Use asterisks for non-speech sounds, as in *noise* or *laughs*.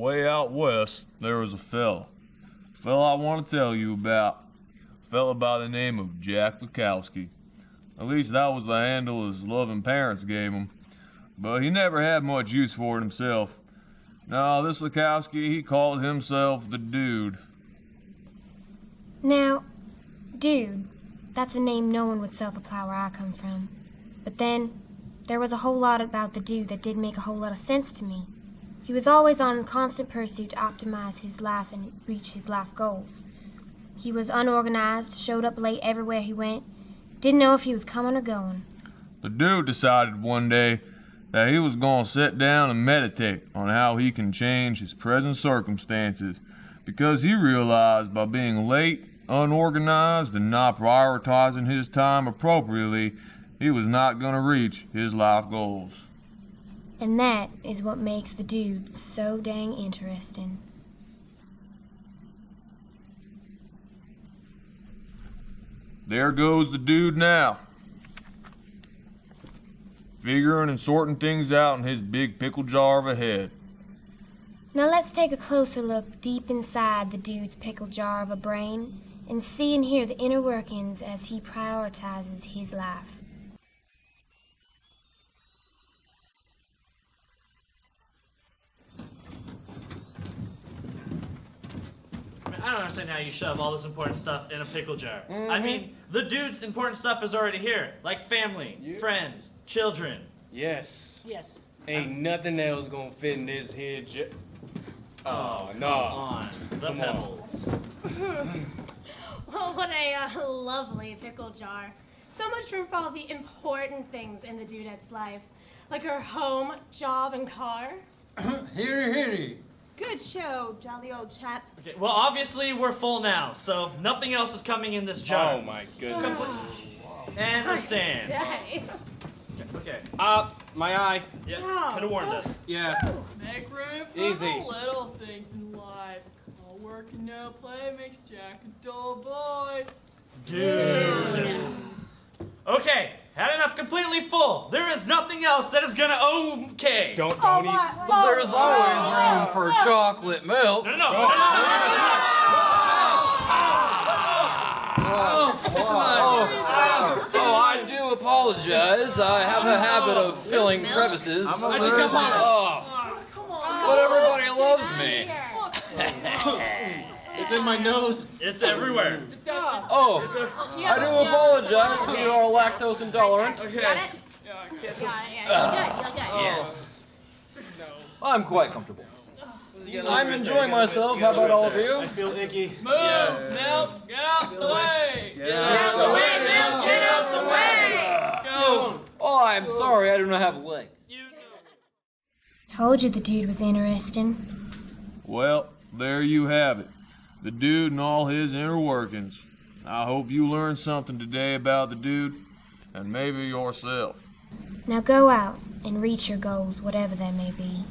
Away out west, there was a fella. Fella I want to tell you about. A fella by the name of Jack Lukowski. At least that was the handle his loving parents gave him. But he never had much use for it himself. Now, this Lukowski, he called himself the Dude. Now, dude, that's a name no one would self-apply where I come from. But then, there was a whole lot about the dude that didn't make a whole lot of sense to me. He was always on constant pursuit to optimize his life and reach his life goals. He was unorganized, showed up late everywhere he went, didn't know if he was coming or going. The dude decided one day that he was going to sit down and meditate on how he can change his present circumstances because he realized by being late, unorganized, and not prioritizing his time appropriately, he was not going to reach his life goals. And that is what makes the dude so dang interesting. There goes the dude now. Figuring and sorting things out in his big pickle jar of a head. Now let's take a closer look deep inside the dude's pickle jar of a brain and see and hear the inner workings as he prioritizes his life. I don't understand how you shove all this important stuff in a pickle jar. I mean, the dude's important stuff is already here, like family, friends, children. Yes. Yes. Ain't nothing else gonna fit in this here jar. Oh, Come no. on, the Come on. pebbles. *laughs* Well, what a uh, lovely pickle jar. So much room for all the important things in the dudette's life, like her home, job, and car. *coughs* Heary, heary. Good show, jolly old chap. Okay, well, obviously we're full now, so nothing else is coming in this jar. Oh my goodness. And the sand. Say. Okay. Uh, my eye. Yeah, Oh. could have warned us. Yeah. Make room for Easy. the little things in life. All work and no play makes Jack a dull boy. Dude. Okay, had enough completely full. There is nothing else that is gonna okay. Don't, Oh, don't eat. my, But there's always room for chocolate milk. No, no, no, no, no, no, no, no, Oh, oh, I do apologize. I have a habit of filling crevices. I just got punished. Oh, Come on. but everybody loves me. It's in my nose. It's everywhere. Oh, I do apologize if you are lactose intolerant. Got it? Okay. Yeah, I Yeah, guess yeah, you're good. Yes. I'm quite comfortable. I'm enjoying myself. How about all of you? I feel icky. Move, Milk, get out the way. Get out the way, Milk. Get out the way. Go. Oh, I'm sorry. I do not have legs. You Told you the dude was interesting. Well, there you have it. The dude and all his inner workings. I hope you learned something today about the dude and maybe yourself. Now go out and reach your goals, whatever they may be.